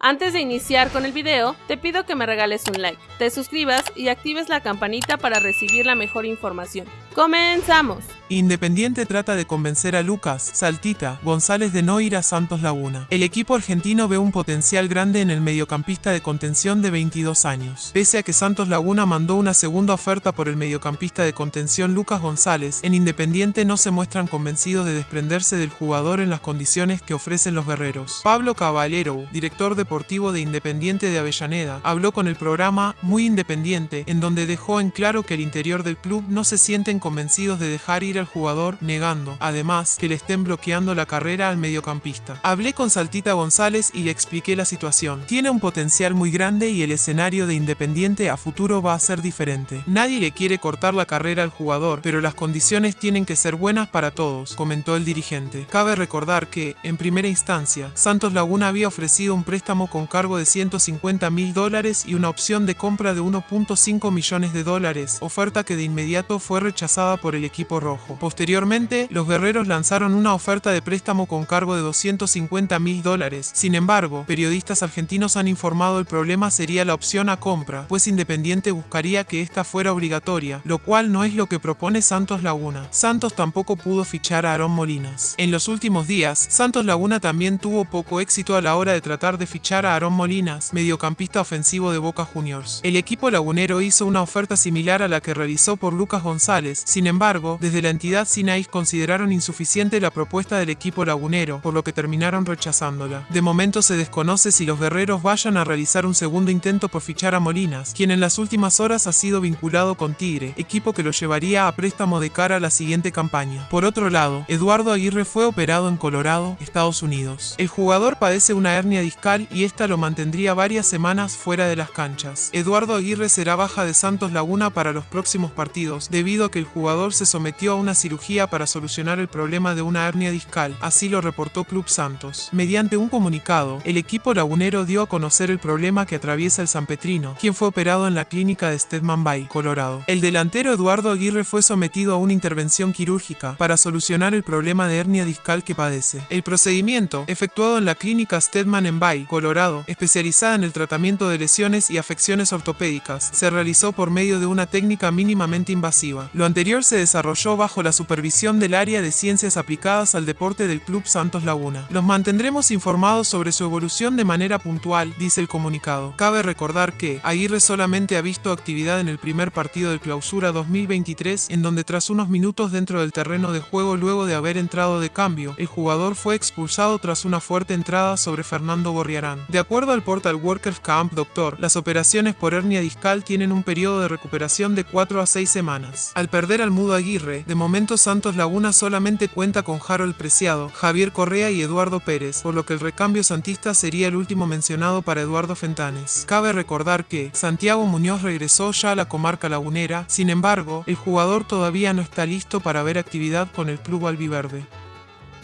Antes de iniciar con el video, te pido que me regales un like, te suscribas y actives la campanita para recibir la mejor información. ¡Comenzamos! Independiente trata de convencer a Lucas, Saltita, González de no ir a Santos Laguna. El equipo argentino ve un potencial grande en el mediocampista de contención de 22 años. Pese a que Santos Laguna mandó una segunda oferta por el mediocampista de contención Lucas González, en Independiente no se muestran convencidos de desprenderse del jugador en las condiciones que ofrecen los guerreros. Pablo Caballero, director deportivo de Independiente de Avellaneda, habló con el programa Muy Independiente, en donde dejó en claro que el interior del club no se sienten convencidos de dejar ir al jugador, negando, además, que le estén bloqueando la carrera al mediocampista. Hablé con Saltita González y le expliqué la situación. Tiene un potencial muy grande y el escenario de Independiente a futuro va a ser diferente. Nadie le quiere cortar la carrera al jugador, pero las condiciones tienen que ser buenas para todos, comentó el dirigente. Cabe recordar que, en primera instancia, Santos Laguna había ofrecido un préstamo con cargo de 150 mil dólares y una opción de compra de 1.5 millones de dólares, oferta que de inmediato fue rechazada por el equipo rojo. Posteriormente, los guerreros lanzaron una oferta de préstamo con cargo de 250 mil dólares. Sin embargo, periodistas argentinos han informado el problema sería la opción a compra, pues Independiente buscaría que esta fuera obligatoria, lo cual no es lo que propone Santos Laguna. Santos tampoco pudo fichar a Aarón Molinas. En los últimos días, Santos Laguna también tuvo poco éxito a la hora de tratar de fichar a Aarón Molinas, mediocampista ofensivo de Boca Juniors. El equipo lagunero hizo una oferta similar a la que realizó por Lucas González, sin embargo, desde la entidad Sinais consideraron insuficiente la propuesta del equipo lagunero, por lo que terminaron rechazándola. De momento se desconoce si los guerreros vayan a realizar un segundo intento por fichar a Molinas, quien en las últimas horas ha sido vinculado con Tigre, equipo que lo llevaría a préstamo de cara a la siguiente campaña. Por otro lado, Eduardo Aguirre fue operado en Colorado, Estados Unidos. El jugador padece una hernia discal y esta lo mantendría varias semanas fuera de las canchas. Eduardo Aguirre será baja de Santos Laguna para los próximos partidos, debido a que el jugador se sometió a una cirugía para solucionar el problema de una hernia discal, así lo reportó Club Santos. Mediante un comunicado, el equipo lagunero dio a conocer el problema que atraviesa el San Petrino, quien fue operado en la clínica de Stedman Bay, Colorado. El delantero Eduardo Aguirre fue sometido a una intervención quirúrgica para solucionar el problema de hernia discal que padece. El procedimiento, efectuado en la clínica Stedman en Bay, Colorado, especializada en el tratamiento de lesiones y afecciones ortopédicas, se realizó por medio de una técnica mínimamente invasiva. Lo anterior se desarrolló bajo la supervisión del área de ciencias aplicadas al deporte del Club Santos Laguna. Los mantendremos informados sobre su evolución de manera puntual, dice el comunicado. Cabe recordar que Aguirre solamente ha visto actividad en el primer partido de clausura 2023, en donde tras unos minutos dentro del terreno de juego luego de haber entrado de cambio, el jugador fue expulsado tras una fuerte entrada sobre Fernando Gorriarán. De acuerdo al portal Workers Camp Doctor, las operaciones por hernia discal tienen un periodo de recuperación de 4 a 6 semanas. Al perder al mudo Aguirre, de momento Santos Laguna solamente cuenta con Harold Preciado, Javier Correa y Eduardo Pérez, por lo que el recambio santista sería el último mencionado para Eduardo Fentanes. Cabe recordar que Santiago Muñoz regresó ya a la comarca lagunera, sin embargo, el jugador todavía no está listo para ver actividad con el club albiverde.